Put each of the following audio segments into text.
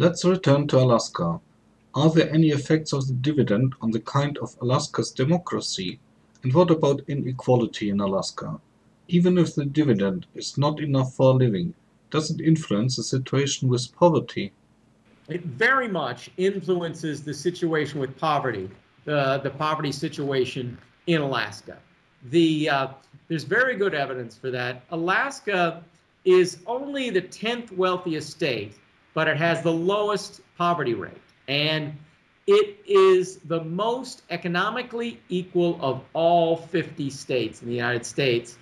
Let's return to Alaska. Are there any effects of the dividend on the kind of Alaska's democracy? And what about inequality in Alaska? Even if the dividend is not enough for a living, does it influence the situation with poverty? It very much influences the situation with poverty, the, the poverty situation in Alaska. The, uh, there's very good evidence for that. Alaska is only the 10th wealthiest state, but it has the lowest poverty rate. And it is the most economically equal of all 50 states in the United States.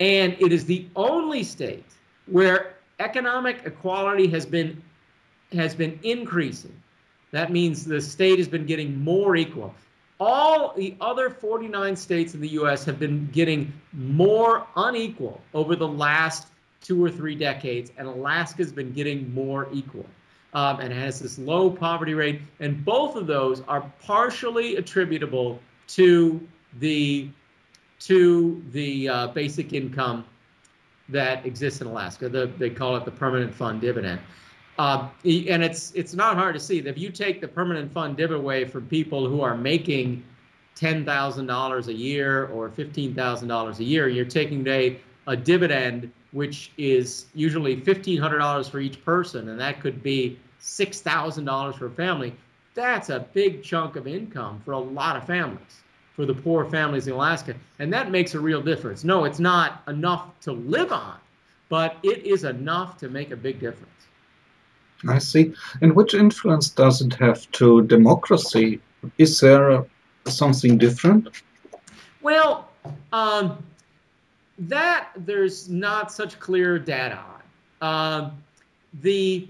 And it is the only state where economic equality has been has been increasing. That means the state has been getting more equal. All the other 49 states in the US have been getting more unequal over the last two or three decades, and Alaska's been getting more equal. Um, and has this low poverty rate, and both of those are partially attributable to the to the uh, basic income that exists in Alaska. The, they call it the permanent fund dividend. Uh, and it's it's not hard to see that if you take the permanent fund dividend away from people who are making ten thousand dollars a year or fifteen thousand dollars a year, you're taking away a dividend which is usually fifteen hundred dollars for each person, and that could be six thousand dollars for a family. That's a big chunk of income for a lot of families, for the poor families in Alaska, and that makes a real difference. No, it's not enough to live on, but it is enough to make a big difference. I see. And which influence does it have to democracy? Is there something different? Well, um, that there's not such clear data on. Um, the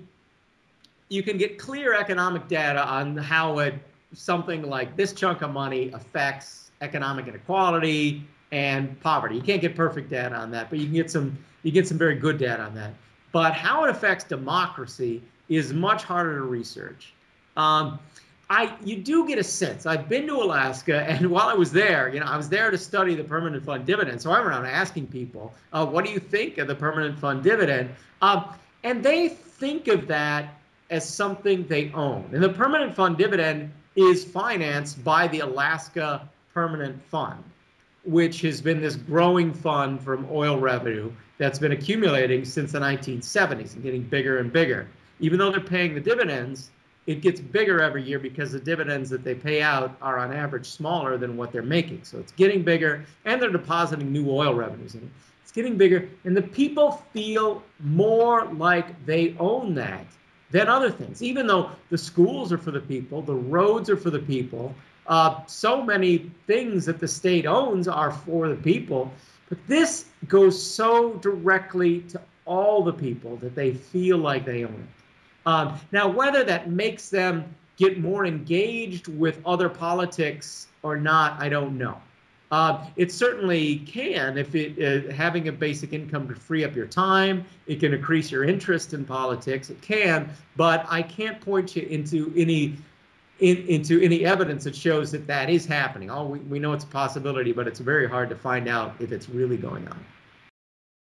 you can get clear economic data on how it something like this chunk of money affects economic inequality and poverty. You can't get perfect data on that, but you can get some you get some very good data on that. But how it affects democracy is much harder to research. Um, I you do get a sense. I've been to Alaska, and while I was there, you know, I was there to study the permanent fund dividend. So I'm around asking people, uh, "What do you think of the permanent fund dividend?" Um, and they think of that as something they own. And the permanent fund dividend is financed by the Alaska Permanent Fund, which has been this growing fund from oil revenue that's been accumulating since the 1970s and getting bigger and bigger even though they're paying the dividends, it gets bigger every year because the dividends that they pay out are on average smaller than what they're making. So it's getting bigger and they're depositing new oil revenues in it. It's getting bigger and the people feel more like they own that than other things. Even though the schools are for the people, the roads are for the people, uh, so many things that the state owns are for the people. But this goes so directly to all the people that they feel like they own it. Um, now, whether that makes them get more engaged with other politics or not, I don't know. Uh, it certainly can if it uh, having a basic income to free up your time. It can increase your interest in politics. It can, but I can't point you into any in, into any evidence that shows that that is happening. Oh, we, we know it's a possibility, but it's very hard to find out if it's really going on.